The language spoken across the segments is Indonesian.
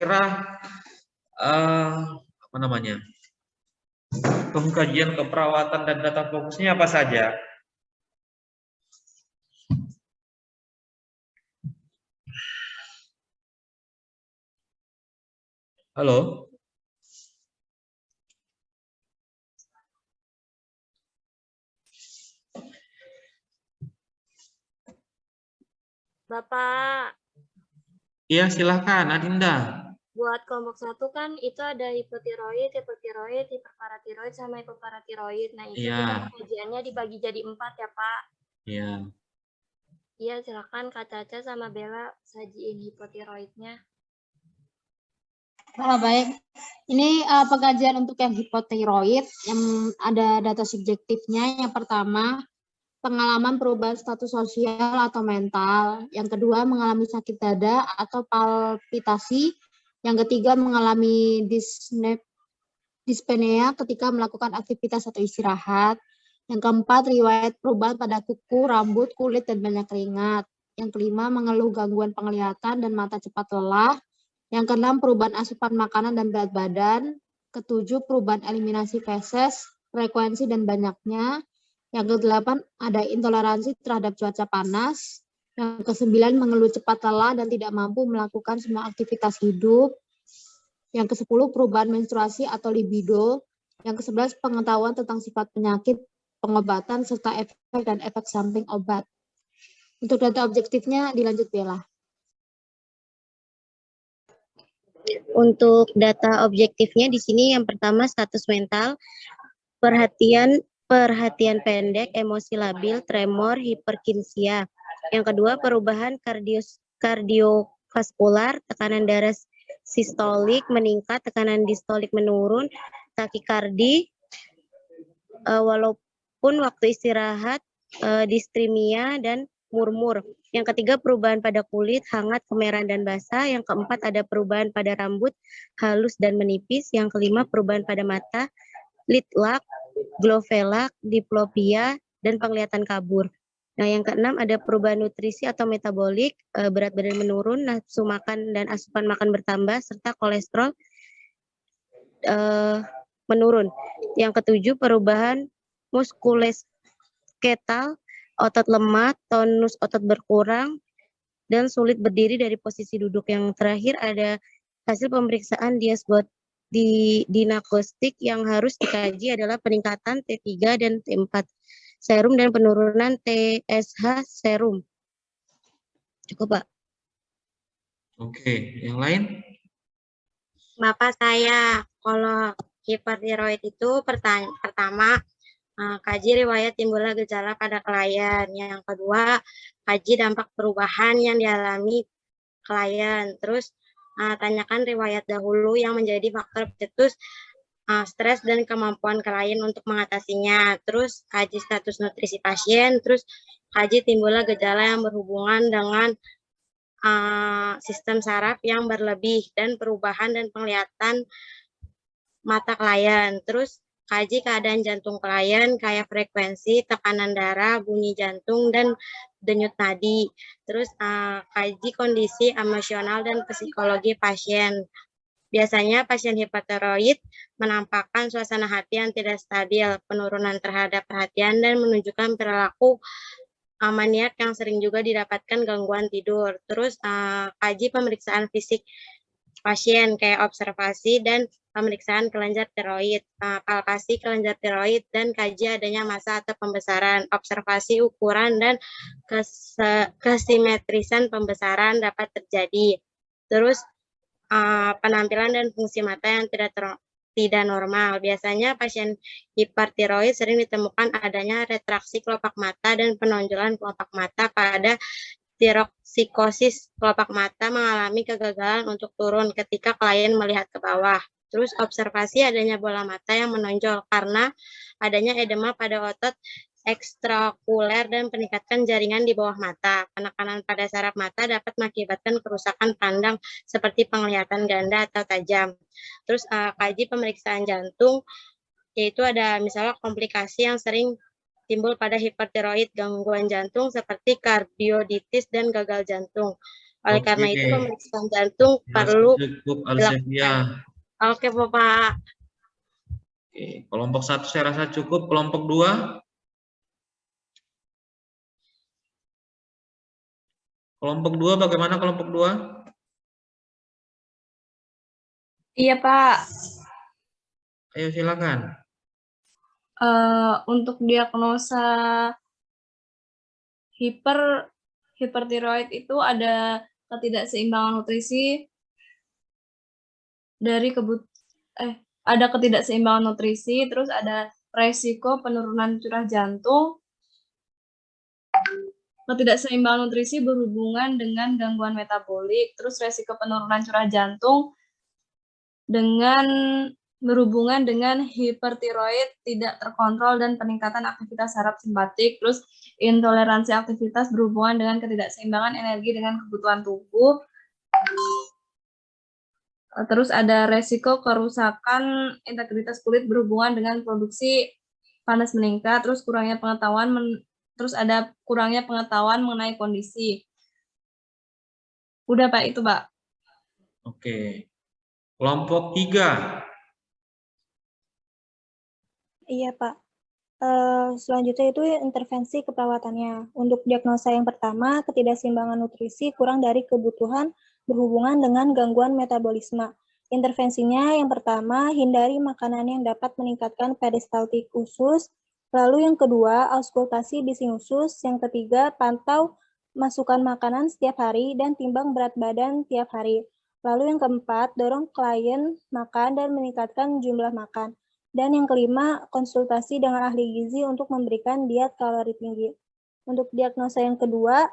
kira uh, apa namanya pengkajian keperawatan dan data fokusnya apa saja? Halo? Bapak. Iya, silahkan, Adinda. Buat kelompok satu kan itu ada hipotiroid, hipotiroid, hiperparatiroid, sama hipoparatiroid. Nah, itu iya. kajiannya dibagi jadi empat ya, Pak. Iya. Iya, silakan Kak Caca sama Bella sajiin hipotiroidnya. Oh, baik. Ini uh, pengajian untuk yang hipotiroid, yang ada data subjektifnya. Yang pertama, pengalaman perubahan status sosial atau mental. Yang kedua, mengalami sakit dada atau palpitasi. Yang ketiga, mengalami disnep, dyspnea ketika melakukan aktivitas atau istirahat. Yang keempat, riwayat perubahan pada kuku, rambut, kulit, dan banyak keringat. Yang kelima, mengeluh gangguan penglihatan dan mata cepat lelah. Yang keenam, perubahan asupan makanan dan berat badan. Ketujuh, perubahan eliminasi feses, frekuensi, dan banyaknya. Yang kedelapan, ada intoleransi terhadap cuaca panas. Yang kesembilan, mengeluh cepat lelah dan tidak mampu melakukan semua aktivitas hidup. Yang kesepuluh, perubahan menstruasi atau libido. Yang kesebelas, pengetahuan tentang sifat penyakit, pengobatan, serta efek dan efek samping obat. Untuk data objektifnya, dilanjut Bella. Untuk data objektifnya di sini yang pertama status mental, perhatian perhatian pendek, emosi labil, tremor, hiperkinsia. Yang kedua, perubahan kardios, kardiovaskular, tekanan darah sistolik meningkat, tekanan distolik menurun, takikardi, uh, walaupun waktu istirahat, uh, distrimia, dan murmur. Yang ketiga, perubahan pada kulit, hangat, kemerahan, dan basah. Yang keempat, ada perubahan pada rambut, halus dan menipis. Yang kelima, perubahan pada mata, litlak, glofela, diplopia, dan penglihatan kabur. Nah, yang keenam ada perubahan nutrisi atau metabolik, eh, berat badan menurun, nafsu makan dan asupan makan bertambah, serta kolesterol eh, menurun. Yang ketujuh, perubahan muskulosketal, otot lemah, tonus otot berkurang, dan sulit berdiri dari posisi duduk. Yang terakhir ada hasil pemeriksaan diasbot di dinagnostik yang harus dikaji adalah peningkatan T3 dan T4 serum dan penurunan TSH serum. Cukup, Pak. Oke, yang lain? Bapak saya, kalau hipertiroid itu pertama eh, kaji riwayat timbulnya gejala pada klien. Yang kedua, kaji dampak perubahan yang dialami klien. Terus uh, tanyakan riwayat dahulu yang menjadi faktor pencetus uh, stres dan kemampuan klien untuk mengatasinya. Terus kaji status nutrisi pasien, terus kaji timbulnya gejala yang berhubungan dengan uh, sistem saraf yang berlebih dan perubahan dan penglihatan mata klien. Terus kaji keadaan jantung klien kayak frekuensi, tekanan darah, bunyi jantung, dan denyut nadi. Terus uh, kaji kondisi emosional dan psikologi pasien. Biasanya pasien hipotiroid menampakkan suasana hati yang tidak stabil, penurunan terhadap perhatian, dan menunjukkan perilaku maniak yang sering juga didapatkan gangguan tidur. Terus uh, kaji pemeriksaan fisik pasien kayak observasi dan pemeriksaan kelenjar tiroid, palpasi kelenjar tiroid, dan kaji adanya masa atau pembesaran, observasi ukuran dan kesimetrisan pembesaran dapat terjadi. Terus penampilan dan fungsi mata yang tidak ter tidak normal. Biasanya pasien hipertiroid sering ditemukan adanya retraksi kelopak mata dan penonjolan kelopak mata pada tiroksikosis kelopak mata mengalami kegagalan untuk turun ketika klien melihat ke bawah. Terus observasi adanya bola mata yang menonjol karena adanya edema pada otot ekstrakuler dan peningkatan jaringan di bawah mata. Penekanan pada saraf mata dapat mengakibatkan kerusakan pandang seperti penglihatan ganda atau tajam. Terus uh, kaji pemeriksaan jantung, yaitu ada misalnya komplikasi yang sering timbul pada hipertiroid, gangguan jantung seperti kardioditis dan gagal jantung. Oleh karena Oke. itu pemeriksaan jantung Dirasa perlu cukup Alsevia. Oke, Bapak. Oke, kelompok satu saya rasa cukup. Kelompok dua? Kelompok dua bagaimana kelompok dua? Iya, Pak. Ayo silakan. Eh, untuk diagnosa hiper hipertiroid itu ada ketidakseimbangan nutrisi dari kebut eh ada ketidakseimbangan nutrisi, terus ada resiko penurunan curah jantung. Ketidakseimbangan nutrisi berhubungan dengan gangguan metabolik, terus resiko penurunan curah jantung dengan berhubungan dengan hipertiroid tidak terkontrol dan peningkatan aktivitas saraf simpatik, terus intoleransi aktivitas berhubungan dengan ketidakseimbangan energi dengan kebutuhan tubuh. Terus ada resiko kerusakan integritas kulit berhubungan dengan produksi panas meningkat, terus kurangnya pengetahuan, terus ada kurangnya pengetahuan mengenai kondisi. Udah Pak, itu Pak. Oke. Kelompok tiga. Iya, Pak. Eh, selanjutnya itu intervensi keperawatannya. Untuk diagnosa yang pertama, ketidakseimbangan nutrisi kurang dari kebutuhan berhubungan dengan gangguan metabolisme. Intervensinya yang pertama, hindari makanan yang dapat meningkatkan peristaltik usus. Lalu yang kedua, auskultasi bising usus. Yang ketiga, pantau masukan makanan setiap hari dan timbang berat badan tiap hari. Lalu yang keempat, dorong klien makan dan meningkatkan jumlah makan. Dan yang kelima, konsultasi dengan ahli gizi untuk memberikan diet kalori tinggi. Untuk diagnosa yang kedua,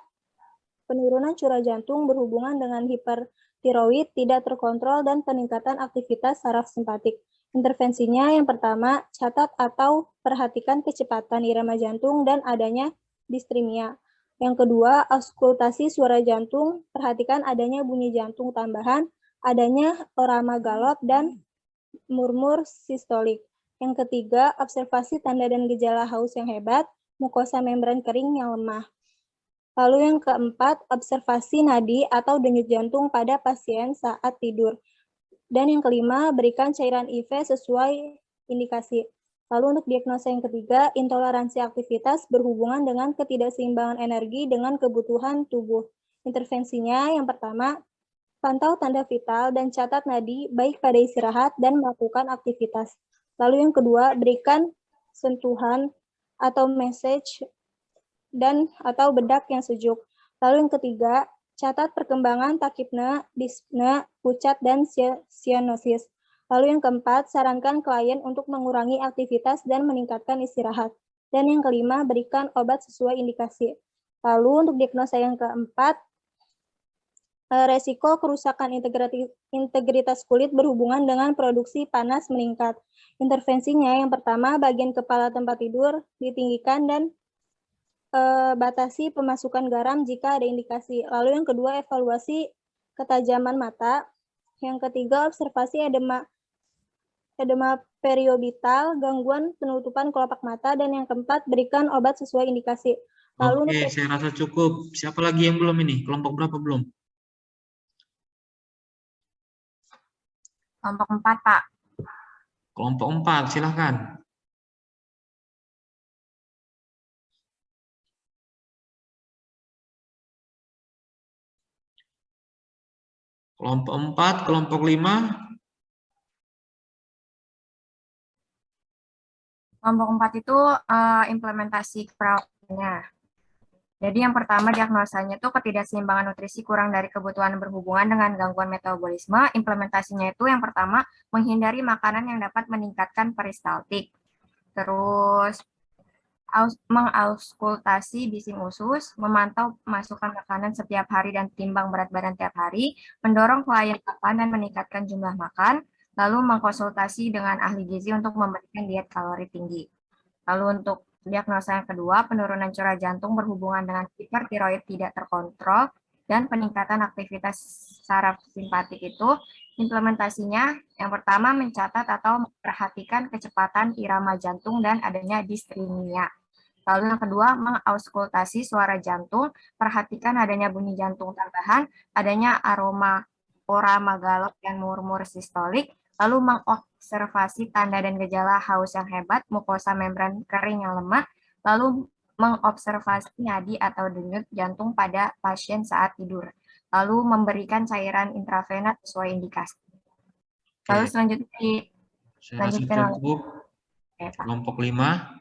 penurunan curah jantung berhubungan dengan hipertiroid tidak terkontrol dan peningkatan aktivitas saraf simpatik. Intervensinya yang pertama, catat atau perhatikan kecepatan irama jantung dan adanya distrimia. Yang kedua, auskultasi suara jantung, perhatikan adanya bunyi jantung tambahan, adanya orama galop, dan murmur sistolik. Yang ketiga, observasi tanda dan gejala haus yang hebat, mukosa membran kering yang lemah. Lalu yang keempat, observasi nadi atau denyut jantung pada pasien saat tidur. Dan yang kelima, berikan cairan IV sesuai indikasi. Lalu untuk diagnosa yang ketiga, intoleransi aktivitas berhubungan dengan ketidakseimbangan energi dengan kebutuhan tubuh. Intervensinya yang pertama, pantau tanda vital dan catat nadi baik pada istirahat dan melakukan aktivitas. Lalu yang kedua, berikan sentuhan atau message dan atau bedak yang sejuk. Lalu yang ketiga, catat perkembangan takipne, dispne, pucat, dan sia- sianosis. Lalu yang keempat, sarankan klien untuk mengurangi aktivitas dan meningkatkan istirahat. Dan yang kelima, berikan obat sesuai indikasi. Lalu untuk diagnosa yang keempat, eh, resiko kerusakan integritas kulit berhubungan dengan produksi panas meningkat. Intervensinya yang pertama, bagian kepala tempat tidur ditinggikan dan eh, batasi pemasukan garam jika ada indikasi. Lalu yang kedua, evaluasi ketajaman mata. Yang ketiga, observasi edema edema periobital, gangguan penutupan kelopak mata, dan yang keempat, berikan obat sesuai indikasi. Lalu Oke, untuk saya rasa cukup. Siapa lagi yang belum ini? Kelompok berapa belum? Kelompok 4, Pak. Kelompok empat, silahkan. Kelompok empat, kelompok lima. Kelompok 4 itu eh, implementasi keperawatannya. Jadi yang pertama diagnosanya itu ketidakseimbangan nutrisi kurang dari kebutuhan berhubungan dengan gangguan metabolisme. Implementasinya itu yang pertama menghindari makanan yang dapat meningkatkan peristaltik. Terus mengauskultasi bising usus, memantau masukan makanan setiap hari dan timbang berat badan tiap hari, mendorong klien makan dan meningkatkan jumlah makan, lalu mengkonsultasi dengan ahli gizi untuk memberikan diet kalori tinggi. Lalu untuk diagnosa yang kedua, penurunan curah jantung berhubungan dengan hipertiroid tidak terkontrol dan peningkatan aktivitas saraf simpatik itu implementasinya yang pertama mencatat atau memperhatikan kecepatan irama jantung dan adanya distrimia. Lalu yang kedua, mengauskultasi suara jantung, perhatikan adanya bunyi jantung tambahan, adanya aroma ora magalop dan murmur sistolik, lalu mengobservasi tanda dan gejala haus yang hebat, mukosa membran kering yang lemah, lalu mengobservasi nadi atau denyut jantung pada pasien saat tidur, lalu memberikan cairan intravena sesuai indikasi. Lalu Oke, selanjutnya di saya lanjutkan cukup. Oke. Kelompok 5.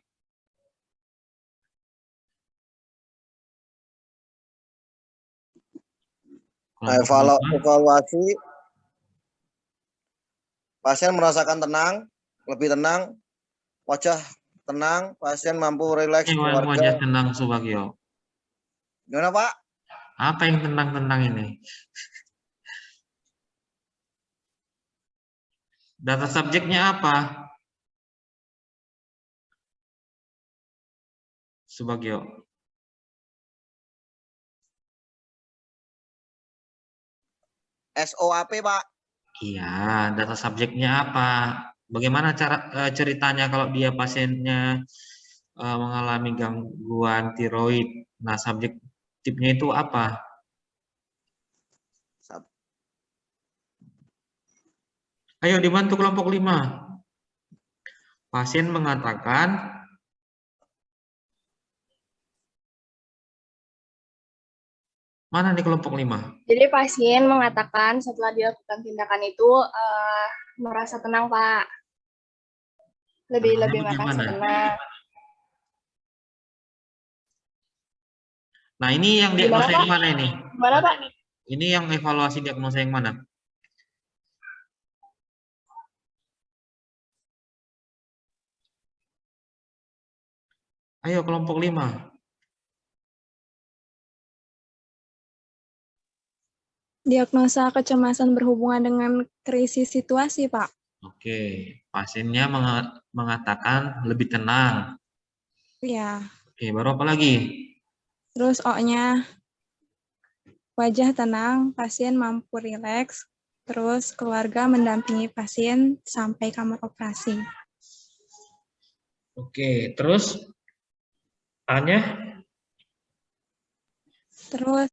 Kelompok Evalu- lima. evaluasi pasien merasakan tenang, lebih tenang, wajah tenang, pasien mampu rileks wajah tenang Subagio. Gimana Pak? Apa yang tenang-tenang ini? Data subjeknya apa? Subagio. SOAP Pak. Iya, data subjeknya apa? Bagaimana cara eh, ceritanya kalau dia pasiennya eh, mengalami gangguan tiroid? Nah, subjektifnya itu apa? Ayo dibantu kelompok 5. Pasien mengatakan Mana nih kelompok 5? Jadi pasien mengatakan setelah dilakukan tindakan itu eh, merasa tenang, Pak. Lebih Tenangnya lebih merasa tenang. Nah, ini yang diagnosa yang mana ini? Gimana, Pak? Ini yang evaluasi diagnosa yang mana? Ayo kelompok 5. Diagnosa kecemasan berhubungan dengan krisis situasi, Pak. Oke, pasiennya menga- mengatakan lebih tenang. Ya. Oke, baru apa lagi? Terus O-nya wajah tenang, pasien mampu rileks, terus keluarga mendampingi pasien sampai kamar operasi. Oke, terus A-nya? Terus